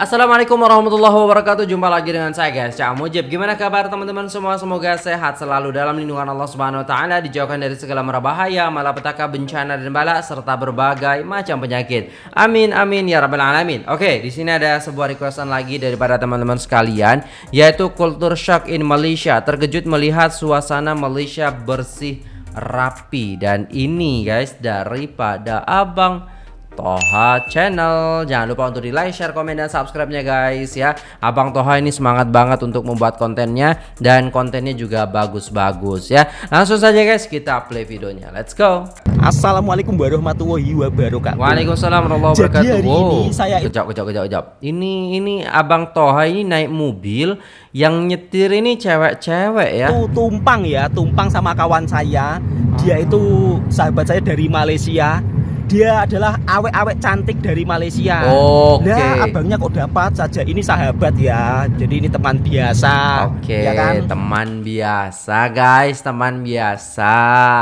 Assalamualaikum warahmatullahi wabarakatuh. Jumpa lagi dengan saya guys. Cak Mujib. Gimana kabar teman-teman semua? Semoga sehat selalu dalam lindungan Allah Subhanahu Wa Taala Dijauhkan dari segala merabahaya Malapetaka bencana dan bala Serta berbagai macam penyakit. Amin amin ya rabbal alamin. Oke di sini ada sebuah requestan lagi Daripada teman-teman sekalian Yaitu kultur shock in Malaysia. Terkejut melihat suasana Malaysia bersih rapi Dan ini guys daripada abang Toha Channel. Jangan lupa untuk di like, share, komen, dan subscribe-nya guys ya. Abang Toha ini semangat banget untuk membuat kontennya dan kontennya juga bagus-bagus ya. Langsung saja guys kita play videonya. Let's go. Assalamualaikum warahmatullahi wabarakatuh. Waalaikumsalam warahmatullahi wabarakatuh. Jadi hari ini saya kejap, kejap, kejap, kejap. Ini ini Abang Toha ini naik mobil yang nyetir ini cewek-cewek ya. Itu tumpang ya, tumpang sama kawan saya. Dia itu sahabat saya dari Malaysia dia adalah awek-awek cantik dari Malaysia. Oke. Okay. Nah, abangnya kok dapat saja. Ini sahabat ya. Jadi ini teman biasa. Oke. Okay, ya kan? Teman biasa, guys. Teman biasa.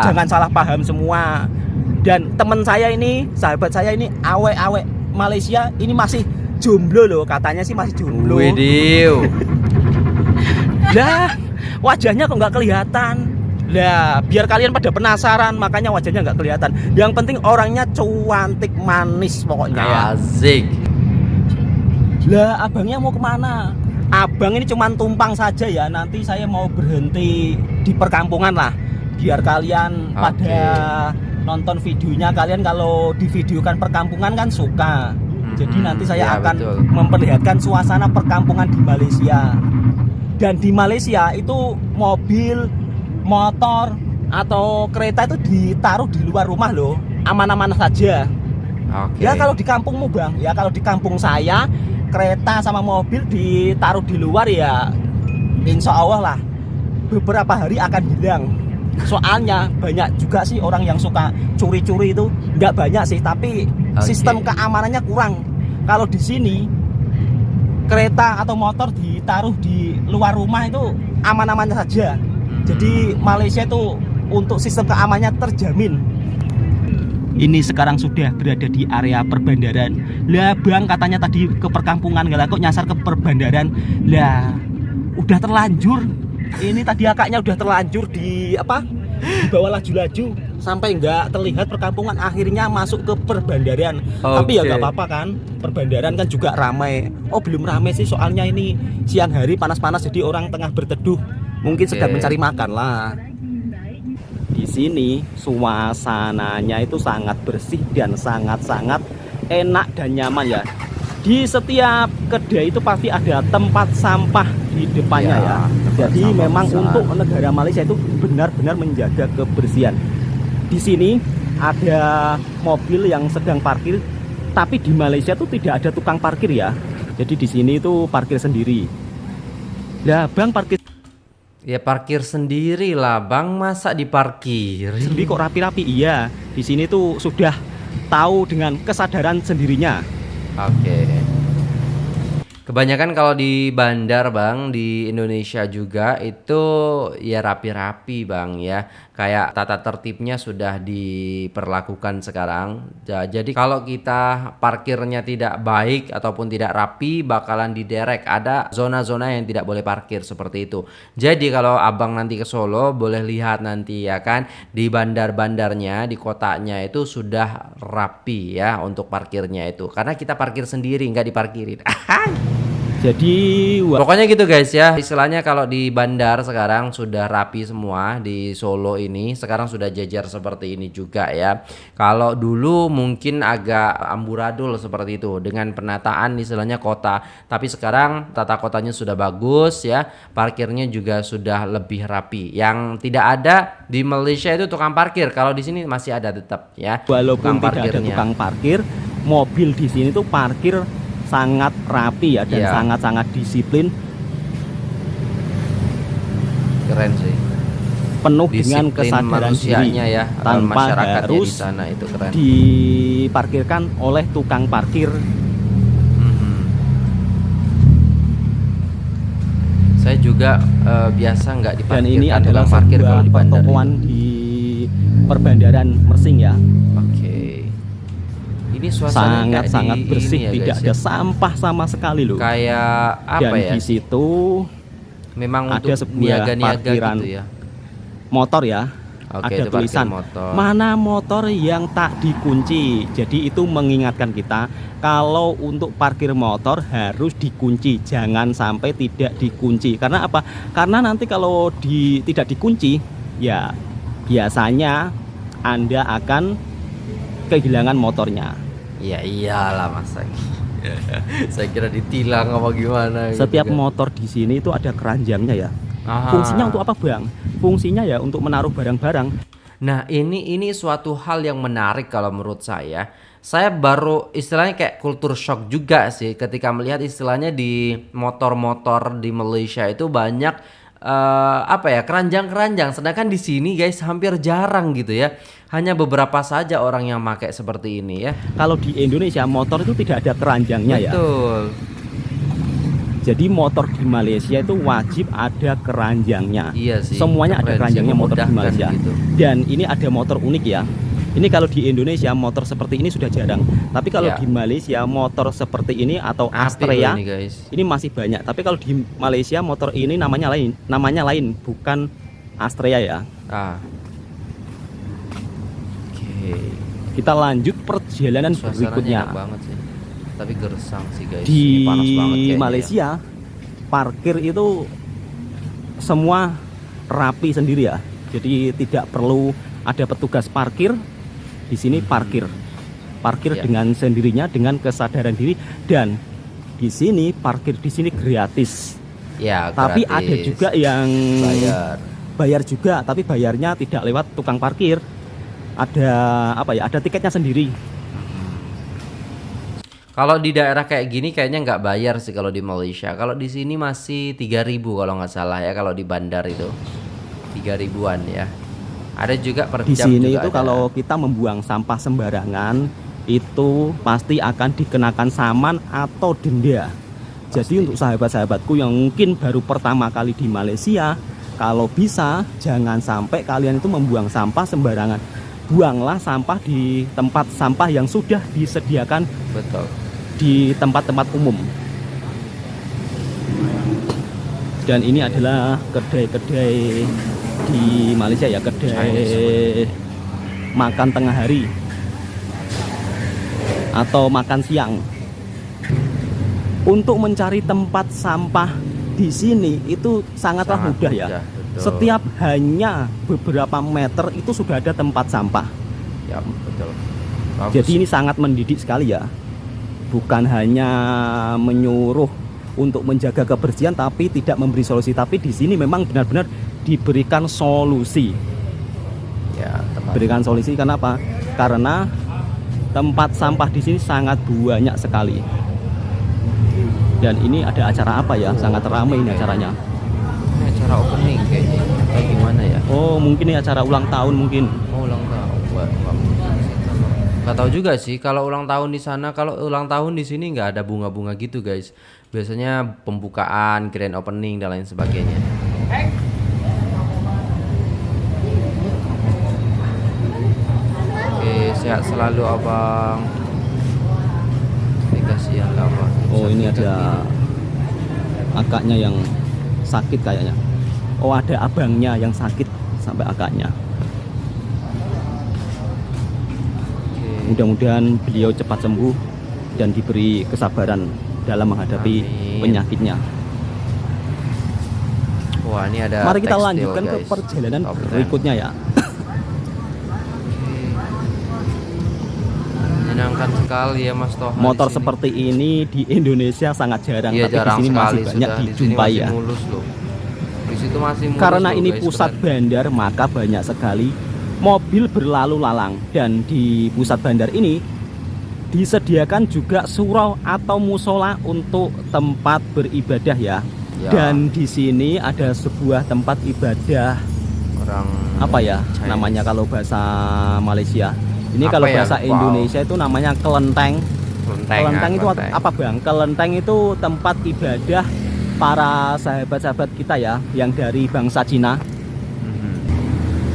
Jangan salah paham semua. Dan teman saya ini, sahabat saya ini awek-awek Malaysia ini masih jomblo loh. Katanya sih masih jomblo. Widih. Lah, wajahnya kok nggak kelihatan. Nah, biar kalian pada penasaran, makanya wajahnya nggak kelihatan. Yang penting orangnya cuantik manis pokoknya ya. Asik. Lah, abangnya mau ke mana? Abang ini cuma tumpang saja ya. Nanti saya mau berhenti di perkampungan lah. Biar kalian okay. pada nonton videonya kalian kalau di videokan perkampungan kan suka. Jadi nanti saya ya, akan betul. memperlihatkan suasana perkampungan di Malaysia. Dan di Malaysia itu mobil motor atau kereta itu ditaruh di luar rumah loh aman-aman saja. Okay. ya kalau di kampungmu bang. Ya kalau di kampung saya kereta sama mobil ditaruh di luar ya insya Allah lah beberapa hari akan hilang. Soalnya banyak juga sih orang yang suka curi-curi itu. Nggak banyak sih tapi okay. sistem keamanannya kurang. Kalau di sini kereta atau motor ditaruh di luar rumah itu aman-aman saja jadi Malaysia itu untuk sistem keamanannya terjamin. Ini sekarang sudah berada di area perbandaran. Lah bang katanya tadi ke perkampungan nggak kok nyasar ke perbandaran. Lah udah terlanjur. Ini tadi akaknya udah terlanjur di apa? Di bawah laju-laju sampai nggak terlihat perkampungan akhirnya masuk ke perbandaran okay. tapi ya nggak apa-apa kan perbandaran kan juga ramai oh belum ramai sih soalnya ini siang hari panas-panas jadi orang tengah berteduh mungkin okay. sedang mencari makan lah di sini suasananya itu sangat bersih dan sangat-sangat enak dan nyaman ya di setiap kedai itu pasti ada tempat sampah di depannya ya, ya. jadi memang besar. untuk negara Malaysia itu benar-benar menjaga kebersihan di sini ada mobil yang sedang parkir tapi di Malaysia itu tidak ada tukang parkir ya jadi di sini itu parkir sendiri Nah, Bang parkir Ya parkir sendiri lah bang, masa diparkir? Sendiri kok rapi-rapi? Iya, di sini tuh sudah tahu dengan kesadaran sendirinya. Oke. Okay. Kebanyakan kalau di bandar bang di Indonesia juga itu ya rapi-rapi bang ya kayak tata tertibnya sudah diperlakukan sekarang. Jadi kalau kita parkirnya tidak baik ataupun tidak rapi bakalan diderek ada zona-zona yang tidak boleh parkir seperti itu. Jadi kalau abang nanti ke Solo boleh lihat nanti ya kan di bandar-bandarnya di kotanya itu sudah rapi ya untuk parkirnya itu karena kita parkir sendiri nggak diparkirin. Jadi pokoknya gitu guys ya. Istilahnya kalau di bandar sekarang sudah rapi semua di Solo ini. Sekarang sudah jajar seperti ini juga ya. Kalau dulu mungkin agak amburadul seperti itu dengan penataan istilahnya kota. Tapi sekarang tata kotanya sudah bagus ya. Parkirnya juga sudah lebih rapi. Yang tidak ada di Malaysia itu tukang parkir. Kalau di sini masih ada tetap ya. Walaupun tidak ada tukang parkir, mobil di sini tuh parkir sangat rapi ya dan iya. sangat-sangat yeah. disiplin. Keren sih. Penuh disiplin dengan kesadaran diri ya tanpa harus di sana itu keren. diparkirkan oleh tukang parkir. Mm-hmm. Saya juga uh, biasa nggak diparkirkan Dan ini adalah parkir kalau di bandar. di perbandaran Mersing ya. Ini suasana sangat sangat bersih ya, tidak guys, ada ya. sampah sama sekali loh. Kayak apa dan ya? di situ memang ada untuk sebuah niaga-niaga parkiran. gitu ya. motor ya. Oke, ada tulisan motor. mana motor yang tak dikunci? Jadi itu mengingatkan kita kalau untuk parkir motor harus dikunci jangan sampai tidak dikunci. Karena apa? Karena nanti kalau di tidak dikunci ya biasanya anda akan kehilangan motornya ya iyalah masa saya kira ditilang apa gimana gitu setiap kan. motor di sini itu ada keranjangnya ya Aha. fungsinya untuk apa bang fungsinya ya untuk menaruh barang-barang Nah ini ini suatu hal yang menarik kalau menurut saya. Saya baru istilahnya kayak kultur shock juga sih ketika melihat istilahnya di motor-motor di Malaysia itu banyak eh, apa ya keranjang-keranjang. Sedangkan di sini guys hampir jarang gitu ya. Hanya beberapa saja orang yang pakai seperti ini ya. kalau di Indonesia motor itu tidak ada keranjangnya ya Betul. Jadi motor di Malaysia itu wajib ada keranjangnya. Iya sih. Semuanya ada Keren sih, keranjangnya motor di Malaysia. gitu. Dan ini ada motor unik ya. Ini kalau di Indonesia motor seperti ini sudah jarang. Tapi kalau Ya. di Malaysia motor seperti ini atau Astrea ini guys. ini masih banyak. Tapi kalau di Malaysia motor ini namanya lain, namanya lain, bukan Astrea ya. Ah. Oke. Kita lanjut perjalanan Suasananya berikutnya. enak banget sih. Tapi gersang sih guys. di Ini panas banget ya. Malaysia parkir itu semua rapi sendiri ya jadi tidak perlu ada petugas parkir di sini parkir parkir Ya. dengan sendirinya dengan kesadaran diri dan di sini parkir di sini gratis Ya, tapi gratis. ada juga yang bayar. bayar juga tapi bayarnya tidak lewat tukang parkir ada apa ya ada tiketnya sendiri Kalau di daerah kayak gini kayaknya nggak bayar sih kalau di Malaysia. Kalau di sini masih 3000 kalau nggak salah ya kalau di bandar itu. 3000-an ya. Ada juga per di jam sini juga itu ada. kalau kita membuang sampah sembarangan itu pasti akan dikenakan saman atau denda. Jadi untuk sahabat-sahabatku yang mungkin baru pertama kali di Malaysia, kalau bisa jangan sampai kalian itu membuang sampah sembarangan. Buanglah sampah di tempat sampah yang sudah disediakan betul. di tempat-tempat umum. Dan ini adalah kedai-kedai di Malaysia ya, kedai makan tengah hari atau makan siang. Untuk mencari tempat sampah di sini itu sangatlah Sangat mudah ya. mudah, betul. Setiap hanya beberapa meter itu sudah ada tempat sampah. Ya, betul. Bagus. Jadi ini sangat mendidik sekali ya. Bukan hanya menyuruh untuk menjaga kebersihan tapi tidak memberi solusi tapi di sini memang benar-benar diberikan solusi. ya. Berikan solusi kenapa? Karena tempat sampah di sini sangat banyak sekali. Dan ini ada acara apa ya? Sangat ramai ini acaranya. Ini acara opening kayaknya. Kayak gimana ya? Oh, mungkin ini acara ulang tahun mungkin. Oh, ulang tahun. Nggak Gak tahu juga sih kalau ulang tahun di sana kalau ulang tahun di sini nggak ada bunga-bunga gitu guys biasanya pembukaan grand opening dan lain sebagainya oke sehat selalu abang dikasih yang apa Oh, ini ada akaknya yang sakit kayaknya. Oh, ada abangnya yang sakit sampai akaknya. Mudah-mudahan beliau cepat sembuh dan diberi kesabaran dalam menghadapi Amin. penyakitnya. wah ini ada Mari kita lanjutkan ke perjalanan Top berikutnya ya. Menyenangkan sekali ya Mas Toha di Motor seperti ini di Indonesia sangat jarang, Iya tapi di jarang sini sekali masih banyak sudah. Di dijumpai ya. mulus loh. Di situ masih mulus Karena loh, ini guys, pusat bandar, maka banyak sekali mobil berlalu lalang dan di pusat bandar ini disediakan juga surau atau musola untuk tempat beribadah ya. Ya. Dan di sini ada sebuah tempat ibadah orang apa ya Chinese. namanya kalau bahasa Malaysia. Ini Apa kalau ya? bahasa Wow. Indonesia itu namanya kelenteng. kelenteng, kelenteng itu kelenteng. apa bang? Kelenteng itu tempat ibadah para sahabat-sahabat kita ya yang dari bangsa Cina. Mhm.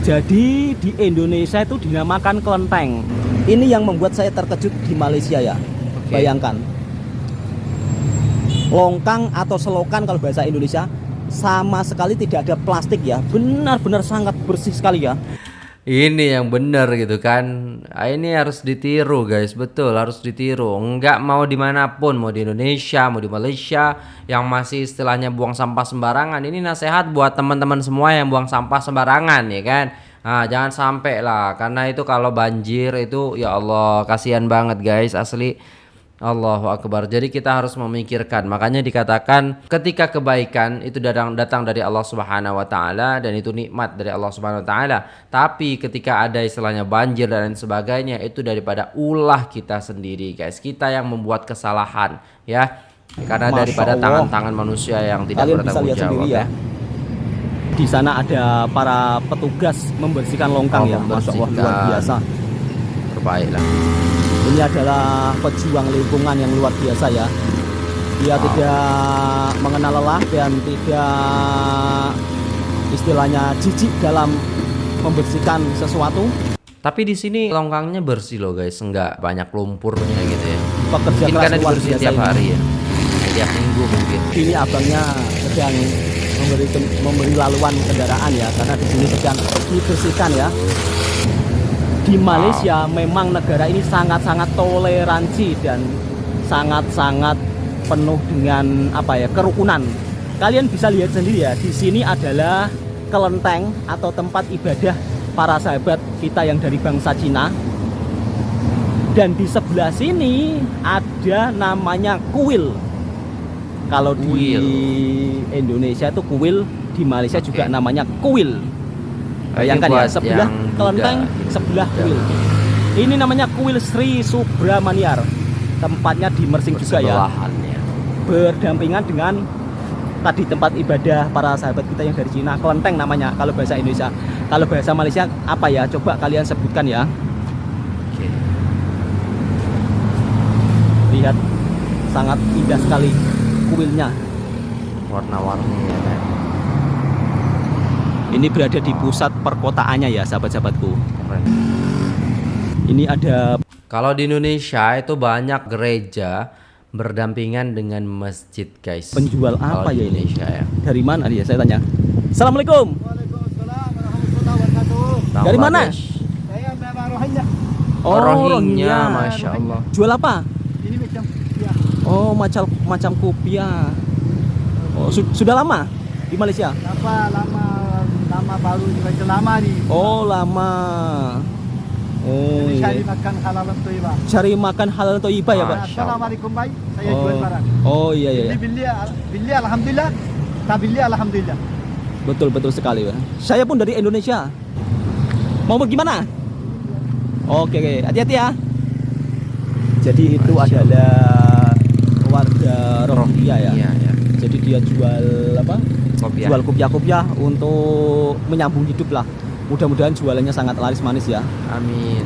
Jadi di Indonesia itu dinamakan kelenteng. Ini yang membuat saya terkejut di Malaysia ya. Oke. Bayangkan. Longkang atau selokan kalau bahasa Indonesia sama sekali tidak ada plastik ya. Benar-benar sangat bersih sekali ya. Ini yang bener gitu kan. Ah, Ini harus ditiru guys. Betul harus ditiru. Enggak mau di mana pun Mau di Indonesia Mau di Malaysia Yang masih istilahnya buang sampah sembarangan. Ini nasihat buat teman-teman semua Yang buang sampah sembarangan ya kan? Nah jangan sampai lah Karena itu kalau banjir itu Ya Allah kasihan banget guys Asli Allahu Akbar. Jadi kita harus memikirkan. Makanya dikatakan ketika kebaikan itu datang datang dari Allah Subhanahu wa taala dan itu nikmat dari Allah Subhanahu wa taala. Tapi ketika ada istilahnya banjir dan lain sebagainya itu daripada ulah kita sendiri, guys. Kita yang membuat kesalahan, ya. Karena Masya daripada tangan-tangan manusia yang tidak Kalian bisa bertanggung lihat jawab ya. ya. Di sana ada para petugas membersihkan longkang Oh, ya. Masya Allah luar membersihkan. biasa. Terbaiklah. Ini adalah pejuang lingkungan yang luar biasa ya. Dia tidak mengenal lelah dan tidak istilahnya jijik dalam membersihkan sesuatu. Tapi di sini longkangnya bersih loh guys, enggak banyak lumpurnya gitu ya. Pekerja Mungkin karena dibersihin tiap ini. hari ya. Tiap minggu mungkin. Ini abangnya sedang memberi memberi laluan kendaraan ya karena di sini sedang dibersihkan ya. Di Malaysia memang negara ini sangat-sangat toleransi dan sangat-sangat penuh dengan apa ya kerukunan. Kalian bisa lihat sendiri ya, di sini adalah kelenteng atau tempat ibadah para sahabat kita yang dari bangsa Cina. Dan di sebelah sini ada namanya kuil. Kalau di. Indonesia itu kuil, di Malaysia juga Oke. namanya kuil. Bayangkan ya, sebelah yang kelenteng, Buddha. Sebelah kuil. Ini namanya kuil Sri Subramaniar. Tempatnya di Mersing juga ya, berdampingan dengan tadi tempat ibadah para sahabat kita yang dari Cina. Kelenteng namanya kalau bahasa Indonesia. Kalau bahasa Malaysia apa ya? Coba kalian sebutkan ya. Lihat sangat indah sekali kuilnya. Warna-warni ya. Ini berada di pusat perkotaannya ya, sahabat-sahabatku. Ini ada Kalau di Indonesia itu banyak gereja berdampingan dengan masjid, guys. penjual apa ya ini? Indonesia ya. Dari mana dia? Saya tanya. Assalamualaikum. Waalaikumsalam warahmatullahi wabarakatuh. Dari mana? Saya memang Rohingya. Oh, Rohingya, Rohingya. masya Allah. Jual apa? Ini macam ya. Oh, macam macam kopiah. Oh, su- sudah lama di Malaysia? Lama lama lama baru juga macam lama nih. Oh, lama. Oh, Jadi iya. cari makan halal thayyibah. cari makan halal atau iba ya, Pak? Allah. Assalamualaikum baik. Saya Oh, jual barang. oh iya iya. Beli iya. beli beli alhamdulillah. Tak beli alhamdulillah. Betul betul sekali, Pak. Saya pun dari Indonesia. Mau bagaimana? Oke, oke. Hati-hati ya. Jadi itu Masya adalah warga Rohingya ya. Iya, ya. Jadi dia jual apa? Kopiah. Jual kopiah-kopiah untuk menyambung hidup lah. Mudah-mudahan jualannya sangat laris manis ya. Amin.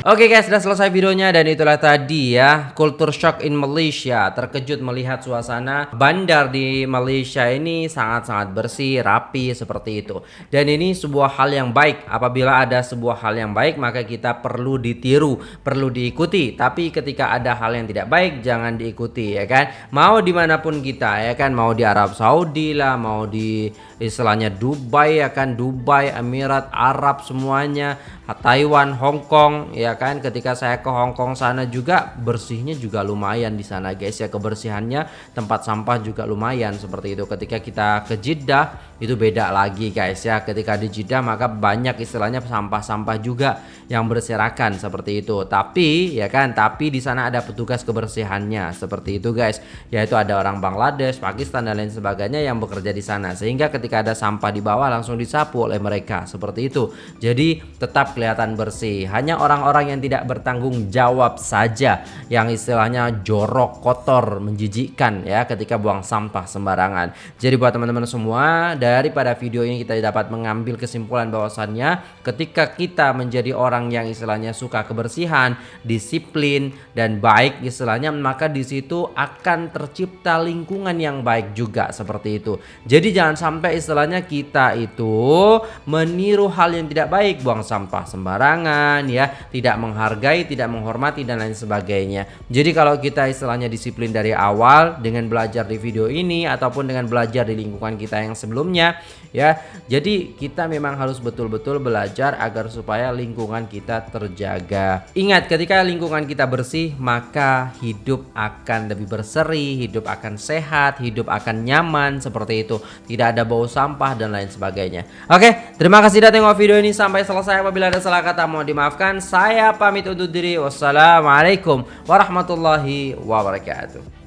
Oke guys, sudah selesai videonya dan itulah tadi ya Culture shock in Malaysia. Terkejut melihat suasana bandar di Malaysia ini sangat-sangat bersih, rapi seperti itu. Dan ini sebuah hal yang baik. Apabila ada sebuah hal yang baik maka kita perlu ditiru, perlu diikuti. Tapi ketika ada hal yang tidak baik jangan diikuti ya kan? Mau di mana pun kita ya kan? Mau di Arab Saudi lah, mau di istilahnya Dubai ya kan? Dubai, Emirat, Arab semuanya. Taiwan, Hong Kong ya kan? Ketika saya ke Hong Kong sana juga bersihnya juga lumayan di sana guys ya. Kebersihannya tempat sampah juga lumayan seperti itu. Ketika kita ke Jeddah itu beda lagi guys ya. Ketika di Jeddah maka banyak istilahnya sampah-sampah juga yang berserakan seperti itu. Tapi ya kan tapi di sana ada petugas kebersihannya seperti itu guys. Yaitu ada orang Bangladesh, Pakistan dan lain sebagainya yang bekerja di sana. Sehingga ketika ada sampah di bawah langsung disapu oleh mereka seperti itu. Jadi tetap kelihatan bersih. Hanya orang-orang yang tidak bertanggung jawab saja yang istilahnya jorok kotor menjijikkan ya ketika buang sampah sembarangan. Jadi buat teman-teman semua daripada video ini kita dapat mengambil kesimpulan bahwasannya ketika kita menjadi orang yang istilahnya suka kebersihan disiplin dan baik istilahnya maka di situ akan tercipta lingkungan yang baik juga seperti itu jadi jangan sampai istilahnya kita itu meniru hal yang tidak baik buang sampah sembarangan ya, tidak menghargai, tidak menghormati dan lain sebagainya. Jadi kalau kita istilahnya disiplin dari awal dengan belajar di video ini ataupun dengan belajar di lingkungan kita yang sebelumnya ya. Jadi kita memang harus betul-betul belajar agar supaya lingkungan kita terjaga. Ingat ketika lingkungan kita bersih, maka hidup akan lebih berseri, hidup akan sehat, hidup akan nyaman seperti itu. Tidak ada bau sampah dan lain sebagainya. Oke, terima kasih sudah tengok video ini sampai selesai. Apabila ada salah kata mohon dimaafkan. Saya pamit undur diri. Wassalamualaikum warahmatullahi wabarakatuh.